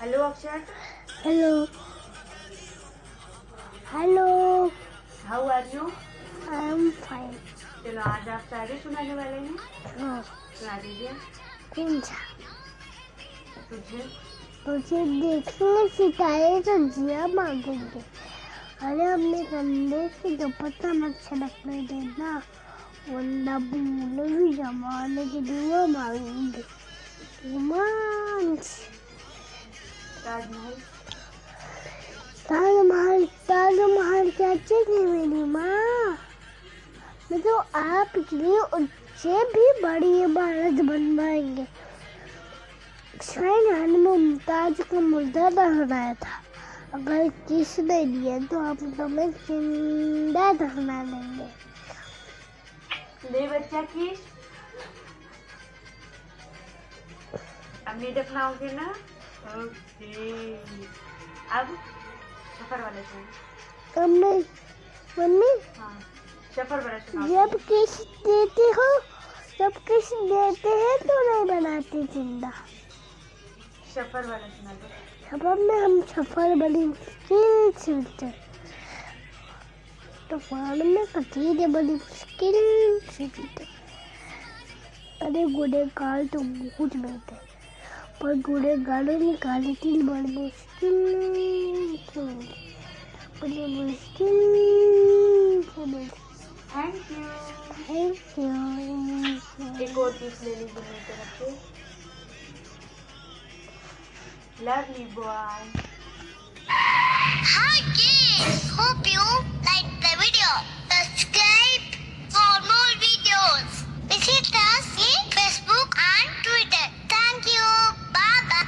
Hello Akshar hello hello how are you I am fine चलो आज आप शायरी सुनाने वाले हैं? हाँ। सुना दीजिए। तुझे। मुझे देखने सितारे तो जिया मांगेंगे। अरे अपने कंधे से दुपट्टा मत छलकने देना वरना भूल भी जमाने की दुआ मांगेंगे। रोमांस ताजमहल ताजमहल ताजमहल क्या मेरी माँ? तो आपके लिए भी बड़ी इमारत बनवाएँगे शायद मुमताज़ को मुर्दा दफनाया था। अगर किसने दिया तो आप तुम्हें ज़िंदा दफना देंगे। ले बच्चा किस अब नहीं दफनाओगे ना? ओके अब सफ़र वाले मम्मी मम्मी हाँ सफ़र वाला सुनाओ जब किस देते हो जब किस देते हैं तो नहीं बनाते ज़िंदा। सफ़र वाला सुना दो सफ़र में हम सफ़र बड़ी मुश्किल से मिलते तूफ़ान में कतीरे बड़ी मुश्किल से मिलते अरे गुड़े गाल तो बहुत मिलते पर गुड़े गाड़ी निकाले तीन बड़ी मुश्किल बड़ी मुश्किल थैंक यू थैंक यू एक और ले लीजिए मेरी तरफ़ से। Lovely boy